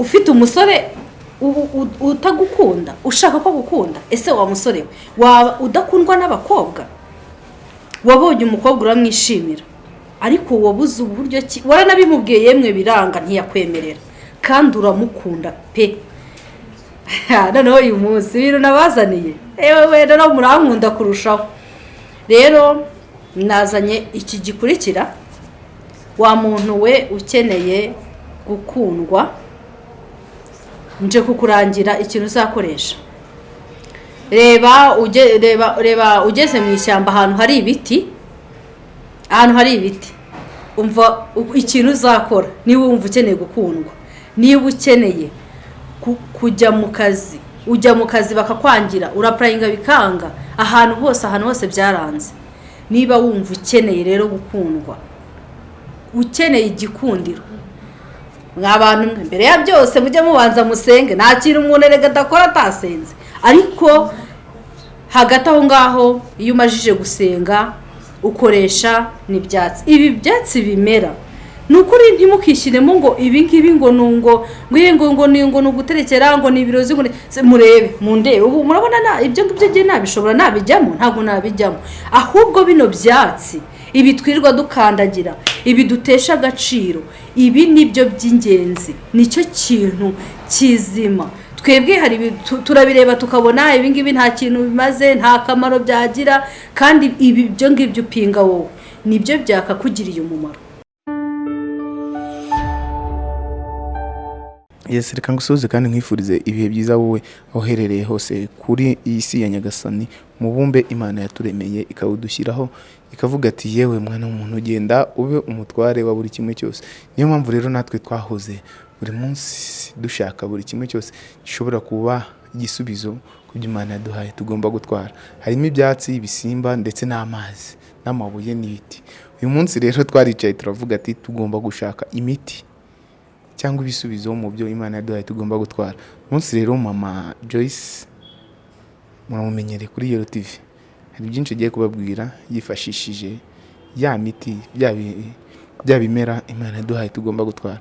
ufite umusore utagukunda ushaka ko gukunda ese wa musore we? Waba udakundwa n'abakobwa? Wabonye umukobwa uramwishimira. Ariko wabuze uburyo ki waranabimubwiye yemwe biranga ntiyakwemerera. Kandi uramukunda pe. Noneho uyu munsi ibintu nabazaniye. Ewe wenda no murankunda kurushaho. Rero nazanye iki gikurikira. Wa muntu we ukeneye gukundwa nje kukurangira ikintu uzakoresha. Reba uge- reba reba ugeze mu ishyamba ahantu hari ibiti ahantu hari ibiti umva ikintu uzakora niba wumva ukeneye gukundwa niba ukeneye ku- kujya mu kazi ujya mu kazi bakakwangira urapurayinga bikanga ahantu hose ahantu hose byaranze. Niba wumva ukeneye rero gukundwa ukeneye igikundiro mwa bantu mbere ya byose mujye mubanza musenge. Nta kintu umuntu erega adakora atasenze. Ariko hagati aho ngaho iyo umajije gusenga ukoresha n'ibyatsi. Ibi byatsi bimera. Ni ukuri ntimukishyiremo ngo ibi ngibi ngo ni ngo ngo ngo ni ngo ni uguterekera ngo ni ibirozi ngo murebe mundebe. Ubu murabona na ibyo ngibyo ngiye nabishobora nabijyamo? Ntabwo nabijyamo. Ahubwo bino byatsi ibi twirirwa dukandagira ibi dutesha agaciro. Ibi ni byo by'ingenzi. Nicyo kintu kizima. Twebwe hari turabireba tukabona ibi ngibi nta kintu bimaze nta kamaro byagira. Kandi ibi byo ngibyo upinga wowe. Nibyo byakakugiriye umumaro. Yesi reka ngusuhuze kandi nkwifurize ibihe byiza wowe aho uherereye hose kuri iyi si ya nyagasani mubumbe imana yaturemeye ikawudushyiraho ikavuga ati yewe mwana w'umuntu ugenda ube umutware wa buri kimwe cyose. Niyo mpamvu rero natwe twahoze buri munsi dushaka buri kimwe cyose gishobora kuba igisubizo ku byo imana yaduhaye tugomba gutwara. Harimo ibyatsi ibisimba ndetse n'amazi n'amabuye n'ibiti. Uyu munsi rero twaricaye turavuga ati tugomba gushaka imiti cyangwa ibisubizo mu byo imana yaduhaye tugomba gutwara. Umunsi rero mama joyce muramumenyereye kuri yero hari byinshi agiye kubabwira yifashishije ya miti bya bi- bya bimera imana yaduhaye tugomba gutwara.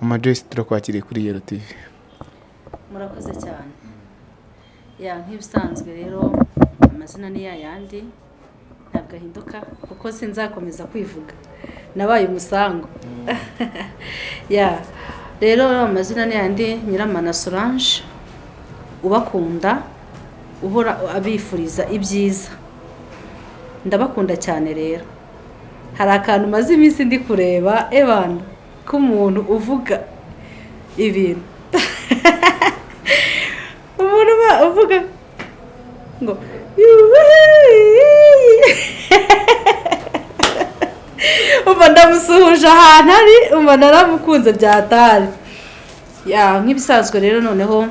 Mama joyce turakwakiriye kuri yero tv murakoze cyane. Ya nk'ibisanzwe rero amazina ni ya yandi ntabwo ahinduka kuko sinzakomeza kwivuga. Nabaye umusango. Ya rero amazina ni yandi nyiramana solange ubakunda uhora abifuriza ibyiza. Ndabakunda cyane rero. Hari akantu maze iminsi ndi kureba ebana k'umuntu uvuga ibintu. Umuntu uvuga ngo umva ndamusuhuje ahantu ari umva naramukunze byatari. Ya nk'ibisanzwe rero noneho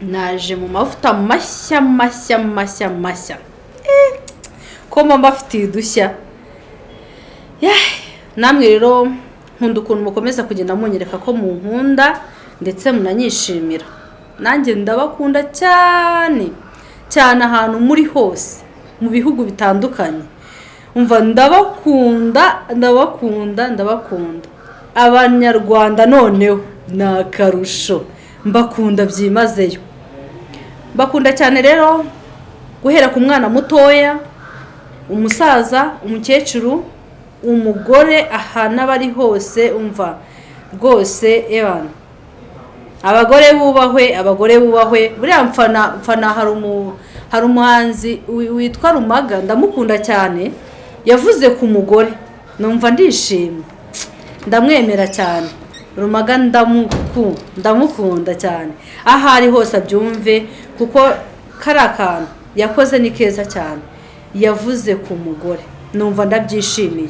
naje mu mavuta mashya mashya mashya mashya. Ko mba mbafitiye udushya namwe rero nkunda ukuntu mukomeza kugenda munyereka ko munkunda ndetse munanyishimira. Nanjye ndabakunda cyane cyane ahantu muri hose mu bihugu bitandukanye. Umva ndabakunda ndabakunda ndabakunda. Abanyarwanda noneho ni akarusho. Mbakunda byimazeyo. Mbakunda cyane rero guhera ku mwana mutoya umusaza umukecuru umugore ahantu aba ari hose umva rwose ebana abagore bubahwe abagore bubahwe. Buriya mfana hari umu hari umuhanzi wi- witwa rumaga ndamukunda cyane. Yavuze ku mugore. Numva ndishimye. Ndamwemera cyane. Rumaga ndamuku- ndamukunda cyane. Aho ari hose abyumve kuko kari akantu. Yakoze ni keza cyane. Yavuze ku mugore. Numva ndabyishimiye.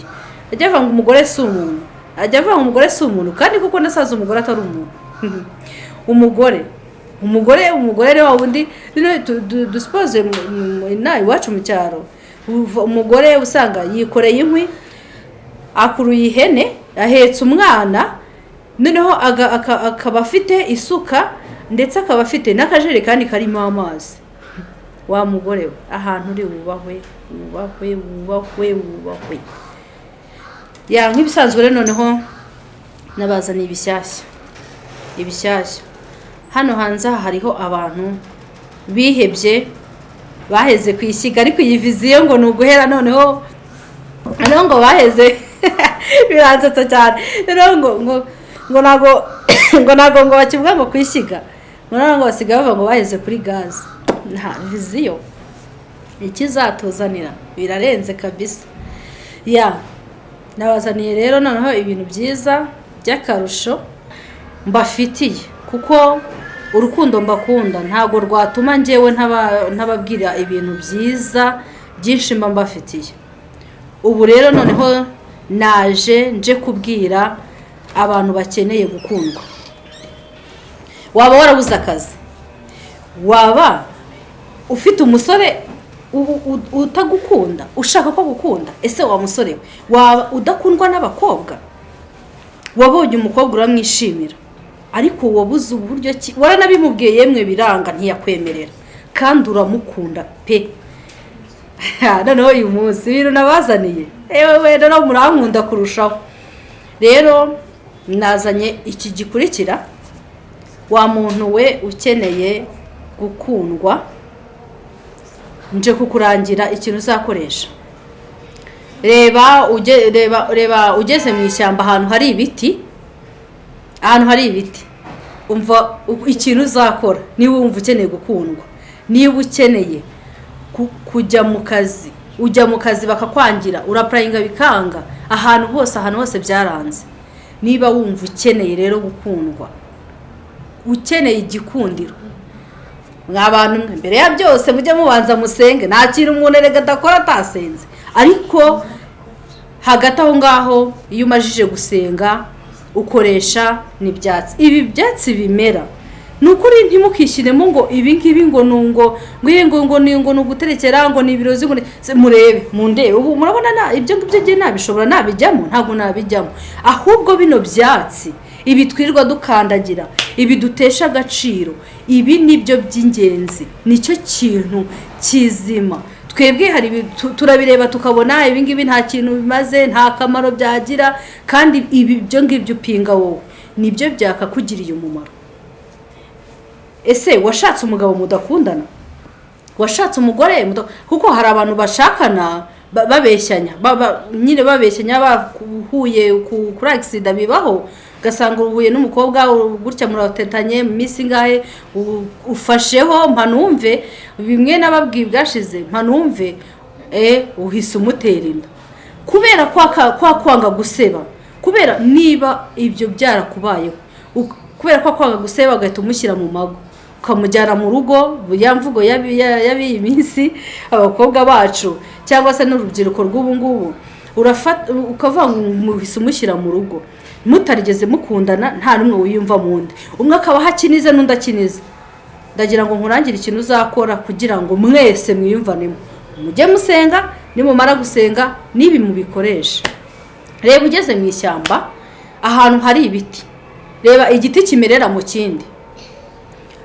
Ajya avuga ngo umugore si umuntu. Ajya avuga ngo umugore si umuntu kandi kuko nasaza umugore atari umuntu. Umugore. Umugore umugore rero wa wundi. Dusipoze inaha iwacu mu cyaro. Umugore usanga yikoreye inkwi akuruye ihene ahetse umwana. Noneho akaba afite isuka ndetse akaba afite n'akajerekani karimo amazi. Wa mugore we ahantu uri wubahwe wubahwe wubahwe wubahwe. Ya nk'ibisanzwe rero noneho nabazaniye ibishyashya. Ibishyashya. Hano hanze aha hariho abantu bihebye baheze ku ishyiga ariko iyi viziyo ngo ni uguhera noneho. Noneho ngo baheze. Biransetsa cyane. Noneho ngo ngo ngo ntabwo ngo ntabwo ngo bakivuga ngo ku ishyiga. Ngo ngo basigaye bavuga ngo baheze kuri gaze. Nta viziyo. Ikizatuzanira birarenze kabisa. Ya nabazaniye rero noneho ibintu byiza by'akarusho mbafitiye kuko urukundo mbakunda. Ntabwo rwatuma ngewe ntababwira ibintu byiza byinshi mba mbafitiye. Ubu rero noneho naje nje kubwira abantu bakeneye gukundwa. Waba warabuze akazi? Waba ufite umusore utagukunda ushaka ko agukunda ese wa musore we? Waba udakundwa n'abakobwa? Wabonye umukobwa uramwishimira. Ariko wabuze uburyo ki waranabimubwiye yemwe biranga ntiyakwemerera. Kandi uramukunda pe. Noneho uyu munsi ibintu nabazaniye. Yewe rero murankunda kurushaho. Rero nazanye iki gikurikira. Wa muntu we ukeneye gukundwa nje kukurangira ikintu uzakoresha. Reba ugeze mu ishyamba ahantu hari ibiti. Ahantu hari ibiti. Umva ikintu uzakora. Niba wumva ukeneye gukundwa. Niba ukeneye kujya mu kazi. Ujya mu kazi bakakwangira urapurayinga bikanga ahantu hose ahantu hose byaranze. Niba wumva ukeneye rero gukundwa. Ukeneye igikundiro. Mwa bantu mwe. Mbere ya byose mujye mubanza musenge. Nta kintu umuntu erega adakora atasenze ariko hagati aho ngaho iyo umajije gusenga ukoresha n'ibyatsi. Ibi byatsi bimera. Ni ukuri ntimukishyiremo ngo ibi ngibi ngo ni ngo ngo ngo ni ngo ni uguterekera ngo ni ibirozi ngo murebe mundebe. Ubu murabona ibyo ngibyo ngiye nabishobora nabijyamo? Ntabwo nabijyamo. Ahubwo bino byatsi ibi twirirwa dukandagira ibi dutesha agaciro. Ibi ni byo by'ingenzi. Nicyo kintu kizima. Twebwe hari turabireba tukabona ibi ngibi nta kintu bimaze nta kamaro byagira. Kandi ibi byo ngibyo upinga wowe. Nibyo byakakugiriye umumaro. Ese washatse umugabo mudakundana? Washatse umugore kuko hari abantu bashakana babeshyanya. Nyine babeshyanya bahuye kuri agisida bibaho. Ugasanga uhuye n'umukobwa gutya muratetanye mu minsi ingahe ufasheho mpanumve. Bimwe n'ababwiye bwashize mpanumve uhise umutera inda. Kubera kwa kwanga guseba kubera niba ibyo byarakubayeho kubera ko kwanga guseba ugahita umushyira mu mago. Ukamujyana mu rugo ya mvugo y'abiyi minsi abakobwa bacu cyangwa se n'urubyiruko rw'ubu ngubu ukavuga ngo muhise umushyira mu rugo. Mutarigeze mukundana nta n'umwe wiyumva mu ndi umwe akaba akinize n'undi akinize. Ndagira ngo nkurangire ikintu uzakora kugira ngo mwese mwiyumvanemo. Mujye musenga nimumara gusenga n'ibi mubikoreshe. Reba ugeze mu ishyamba ahantu hari ibiti. Reba igiti kimerera mu kindi.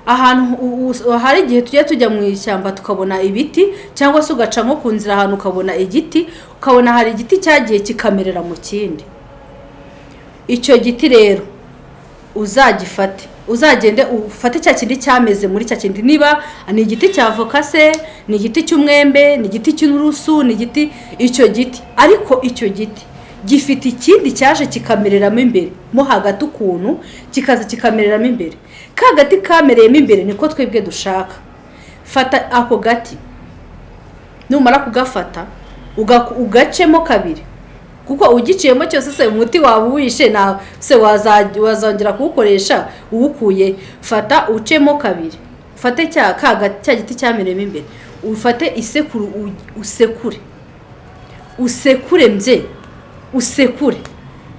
Ahantu hari igihe tujya tujya mu ishyamba tukabona ibiti cyangwa se ugaca nko ku nzira ahantu ukabona igiti ukabona hari igiti cyagiye kikamerera mu kindi. Icyo giti rero uzagifate. Uzagende ufate cya kindi cyameze muri cya kindi. Niba ni igiti cya voka se ni igiti cy'umwembe ni igiti cy'urusu ni igiti icyo giti. Ariko icyo giti gifite ikindi cyaje kikamereramo imbere. Mo hagati ukuntu kikaza kikamereramo imbere. Ka gati kamereyemo imbere niko twebwe dushaka. Fata ako gati. Numara kugafata ugacemo kabiri. Kuko ugiciyemo cyose se umuti waba uwishe nawe se wazongera kuwukoresha uwukuye. Fata ucemo kabiri. Ufate cya giti cyamereyemo imbere. Ufate isekuru usekure. Usekure mbye. Usekure.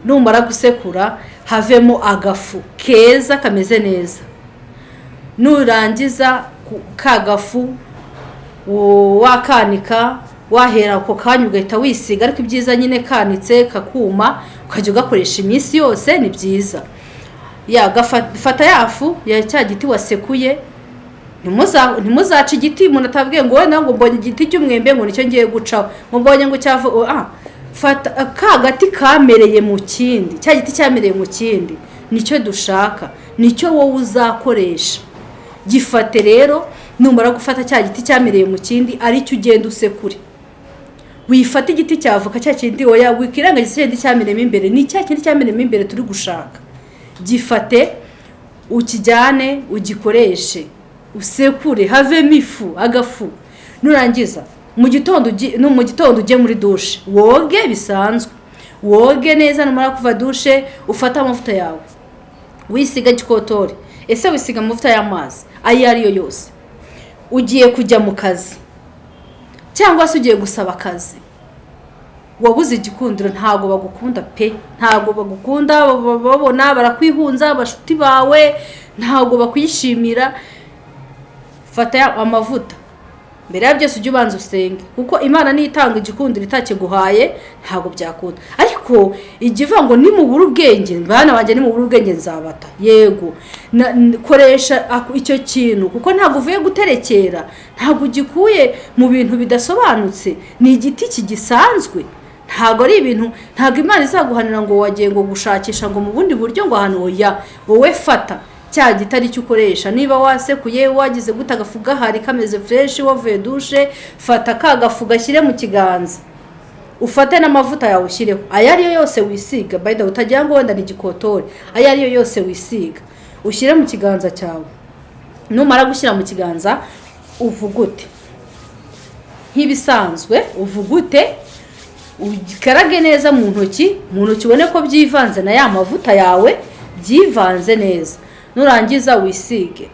Numara gusekura havemo agafu keza kameze neza. Nurangiza ka gafu wakanika wahera ako kanya ugahita wisiga ariko ibyiza nyine kanitse kakuma ukajya ugakoresha iminsi yose ni byiza. Fata yafu ya cya giti wasekuye ntimuzace igiti umuntu atabwiye ngo wenda ngo mbonye igiti cy'umwembe ngo ni cyo ngiye gucaho. Ngo mbonye ngo cyavu fata ka gati kamereye mu kindi cya giti cyamereye mu kindi ni cyo dushaka ni cyo wowe uzakoresha. Gifate rero numara gufata cya giti cyamereye mu kindi ari cyo ugenda usekure. Wifata igiti cya avoka cya kindi oya wikirengagiza cya giti cyamereyemo imbere ni cya kindi cyamereyemo imbere turi gushaka. Gifate ukijyane ugikoreshe usekure havemo ifu agafu. Nurangiza. Mu gitondo mu gitondo ujye muri dushe woge bisanzwe. Woge neza numara kuva dushe ufate amavuta yawe. Wisiga gikotori ese wisiga amavuta y'amazi? Ayo ari yo yose. Ugiye kujya mu kazi. Cyangwa se ugiye gusaba akazi. Wabuze igikundiro ntabwo bagukunda pe. Ntabwo bagukunda babona barakwihunza abashuti bawe. Ntabwo bakwishimira. Fata amavuta. Mbere ya byose ujye ubanza usenge. Kuko imana niyo itanga igikundiro itakiguhaye ntabwo byakunda. Ariko ijya ivuga ngo nimubura ubwenge bana banjye nimubura ubwenge nzabata. Yego. Koresha icyo kintu. Kuko ntabwo uvuye guterekera ntabwo ugikuye mu bintu bidasobanutse. Ni igiti kigisanzwe. Ntabwo ari ibintu ntabwo imana izaguhanira ngo wagiye ngo gushakisha ngo mu bundi buryo ngo ahantu oya wowe fata. Cya giti ari cyo ukoresha. Niba wasekuye wagize gute agafu gahari kameze fureshi wavuye dushe fata ka gafu gashyire mu kiganza. Ufate n'amavuta yawe ushyireho. Ayo ariyo yose wisiga. Bayida utagira ngo wenda ni igikotori ayo ariyo yose wisiga. Ushyire mu kiganza cyawe. Numara gushyira mu kiganza uvugute. Nk'ibisanzwe uvugute ukarage neza mu ntoki mu ntoki ubone ko byivanze na ya mavuta yawe byivanze neza. Nurangiza wisige.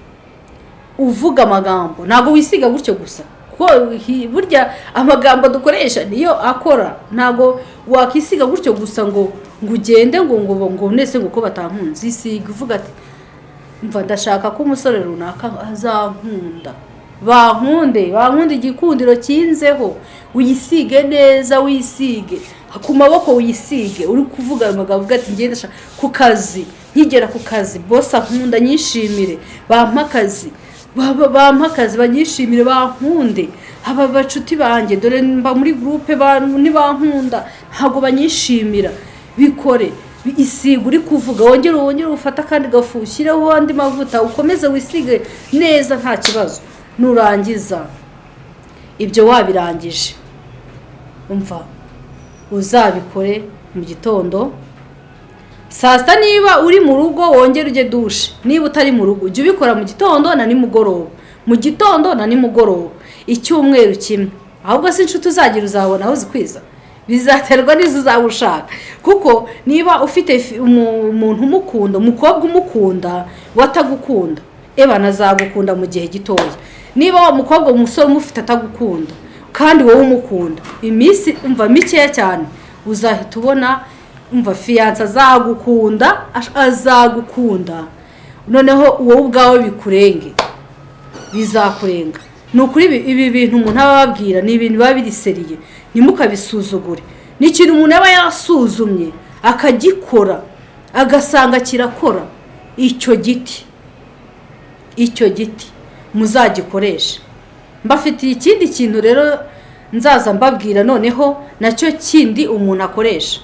Uvuga amagambo. Ntabwo wisiga gutyo gusa. Kuko burya amagambo dukoresha niyo akora. Ntabwo wakisiga gutyo gusa ngo ngo ugende ngo ngo ngo nese ngo ko batankunze isiga uvuga ati mva ndashaka ko umusore runaka azankunda. Bankunde bankunde igikundiro kinzeho. Uyisige neza wisige. Ku maboko wiyisige uri kuvuga ayo magambo uvuga ati ngende ku kazi. Nkigera ku kazi bose ankunda nyishimire. Bampa akazi bampa akazi banyishimire bankunde. Aba bacuti banjye dore mba muri gurupe ntibankunda ntabwo banyishimira. Bikore isiga uri kuvuga wongere wongere ufate akandi gafu ushyireho andi mavuta ukomeze wisige neza nta kibazo. Nurangiza ibyo wabirangije. Umva uzabikore mu gitondo. Saa sita niba uri mu rugo wongere ujye dushe. Niba utari mu rugo ujye ubikora mu gitondo na nimugoroba. Mu gitondo na nimugoroba. Icyumweru kimwe. Ahubwo si inshuti uzagira uzabona aho zikwiza. Bizaterwa n'izo uzaba ushaka kuko niba ufite fi- umu- umuntu umukunda umukobwa umukunda watagukunda ebana azagukunda mu gihe gitoya. Niba wa mukobwa umusore umufite atagukunda kandi wowe umukunda iminsi umva mikeya cyane uzahita ubona umva fiyanse azagukunda azagukunda. Noneho wowe ubwawe bikurenge. Bizakurenga. Ni ukuri ibi bintu umuntu aba ababwira ni ibintu biba biriseriye. Ntimukabisuzugure ni ikintu umuntu aba yasuzumye akagikora agasanga kirakora. Icyo giti? Icyo giti? Muzagikoreshe. Mbafitiye ikindi kintu rero nzaza mbabwira noneho na cyo kindi umuntu akoresha.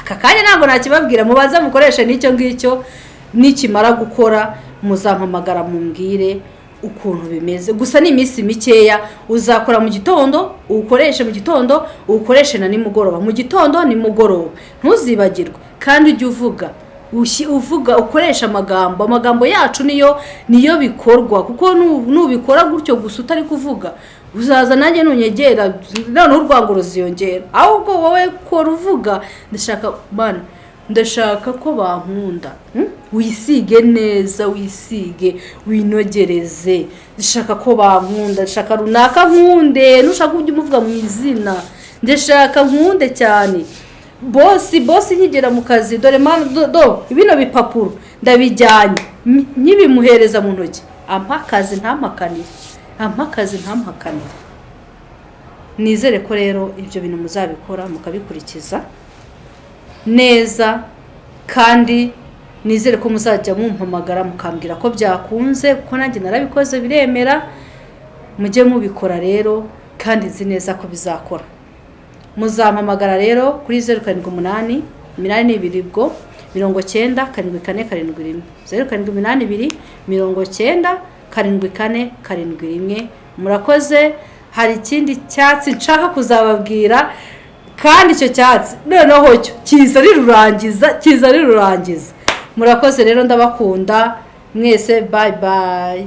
Aka kanya ntabwo nakibabwira mubanze mukoreshe n'icyo ngicyo nikimara gukora muzampamagara mumbwire ukuntu bimeze. Gusa ni iminsi mikeya uzakora mu gitondo uwukoreshe mu gitondo uwukoreshe na nimugoroba. Mu gitondo nimugoroba. Ntuzibagirwe. Kandi ujye uvuga. Uvuga ukoresha amagambo. Amagambo yacu niyo niyo bikorwa. Kuko nu- nubikora gutyo gusa utari kuvuga uzaza nanjye nunyegera noneho urwango ruziyongera. Ahubwo wowe kora uvuga ndashaka mana ndashaka ko bankunda. Hmm? wisige neza wisige winogereze. Ndashaka ko bankunda ndashaka runaka nkunde. Nushaka ujye umuvuga mu izina. Ndashaka nkunde cyane. Bosi bosi nkigera mu kazi dore do, bino bipapuro. Ndabijyanye. Nkibimuhereza mu ntoki. Ampa akazi ntampakanire ampa akazi ntampakanire nizere ko rero ibyo bintu muzabikora mukabikurikiza neza kandi nizere ko muzajya mumpamagara mukambwira ko byakunze kuko nanjye narabikoze biremera. Mujye mubikora rero kandi nzi neza ko bizakora. Muzampamagara rero kuri zeru karindwi umunani iminani n'ibiri bwo mirongo cyenda karindwi kane karindwi rimwe. Zeru karindwi iminani ibiri mirongo cyenda karindwi kane karindwi rimwe. Murakoze hari ikindi cyatsi nshaka kuzababwira kandi icyo cyatsi. Noneho cyo kiza rirurangiza kiza rirurangiza. Murakoze rero ndabakunda. Mwese bayi bayi